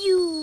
you.